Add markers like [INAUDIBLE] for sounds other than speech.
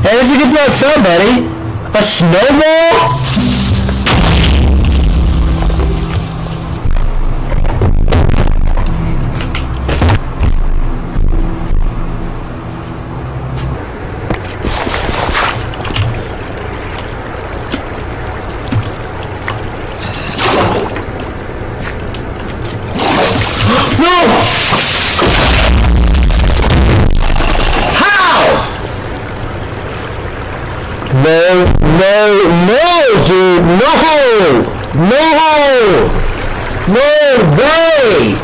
Hey, where'd you get that from, buddy? A snowball? [GASPS] No! No, no, no, dude, no! No! No way!